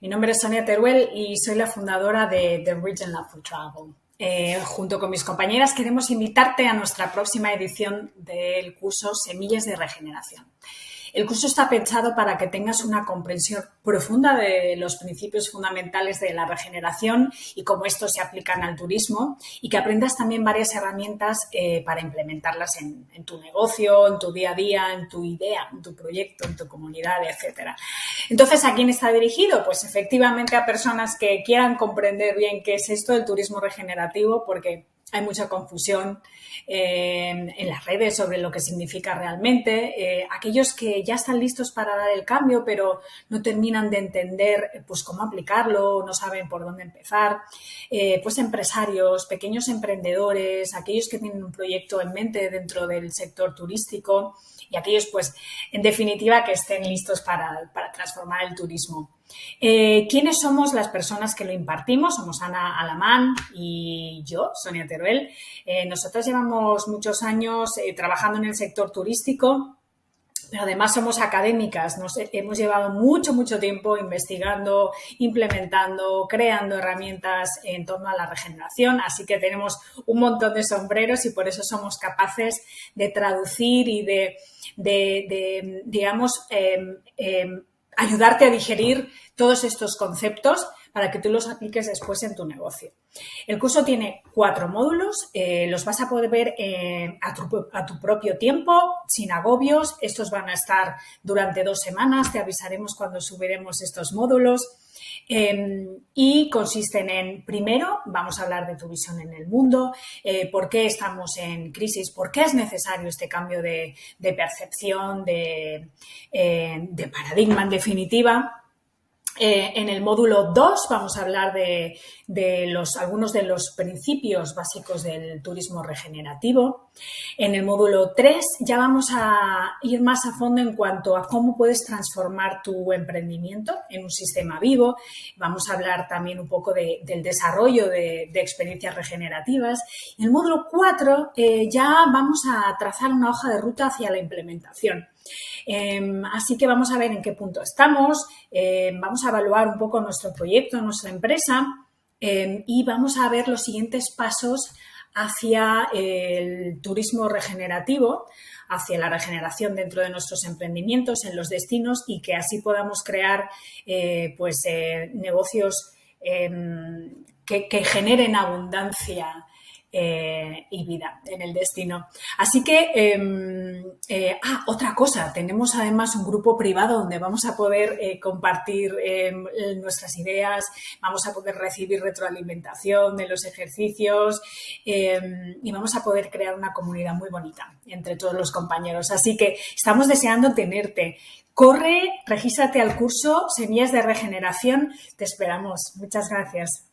Mi nombre es Sonia Teruel y soy la fundadora de The Region Lab for Travel. Eh, junto con mis compañeras queremos invitarte a nuestra próxima edición del curso Semillas de Regeneración. El curso está pensado para que tengas una comprensión profunda de los principios fundamentales de la regeneración y cómo estos se aplican al turismo y que aprendas también varias herramientas eh, para implementarlas en, tu negocio, en tu día a día, en tu idea, en tu proyecto, en tu comunidad, etcétera. Entonces, ¿a quién está dirigido? Pues efectivamente a personas que quieran comprender bien qué es esto del turismo regenerativo porque hay mucha confusión eh, en las redes sobre lo que significa realmente. Eh, aquellos que ya están listos para dar el cambio, pero no terminan de entender eh, pues, cómo aplicarlo, no saben por dónde empezar. pues empresarios, pequeños emprendedores, aquellos que tienen un proyecto en mente dentro del sector turístico y aquellos, pues, en definitiva, que estén listos para, para transformar el turismo. Eh, ¿Quiénes somos las personas que lo impartimos? Somos Ana Alamán y yo, Sonia Teruel. Eh, nosotros llevamos muchos años eh, trabajando en el sector turístico, pero además somos académicas, nos hemos llevado mucho, mucho tiempo investigando, implementando, creando herramientas en torno a la regeneración, así que tenemos un montón de sombreros y por eso somos capaces de traducir y de, digamos, em, em, ayudarte a digerir todos estos conceptos para que tú los apliques después en tu negocio. El curso tiene cuatro módulos, eh, los vas a poder ver eh, a, tu, propio tiempo, sin agobios. Estos van a estar durante dos semanas, te avisaremos cuando subiremos estos módulos. Em, y consisten en, primero, vamos a hablar de tu visión en el mundo, eh, por qué estamos en crisis, por qué es necesario este cambio de, percepción, de, de paradigma en definitiva. Eh, en el módulo 2 vamos a hablar de, algunos de los principios básicos del turismo regenerativo. En el módulo 3 ya vamos a ir más a fondo en cuanto a cómo puedes transformar tu emprendimiento en un sistema vivo. Vamos a hablar también un poco del desarrollo de, experiencias regenerativas. En el módulo 4 eh, ya vamos a trazar una hoja de ruta hacia la implementación. Em, así que vamos a ver en qué punto estamos, em, vamos a evaluar un poco nuestro proyecto, nuestra empresa em, y vamos a ver los siguientes pasos hacia el turismo regenerativo, hacia la regeneración dentro de nuestros emprendimientos, en los destinos y que así podamos crear eh, pues, eh, negocios que, que generen abundancia eh, y vida en el destino. Así que, em, eh, ah, otra cosa, tenemos además un grupo privado donde vamos a poder eh, compartir em, nuestras ideas, vamos a poder recibir retroalimentación de los ejercicios em, y vamos a poder crear una comunidad muy bonita entre todos los compañeros. Así que estamos deseando tenerte. Corre, regístrate al curso Semillas de Regeneración. Te esperamos. Muchas gracias.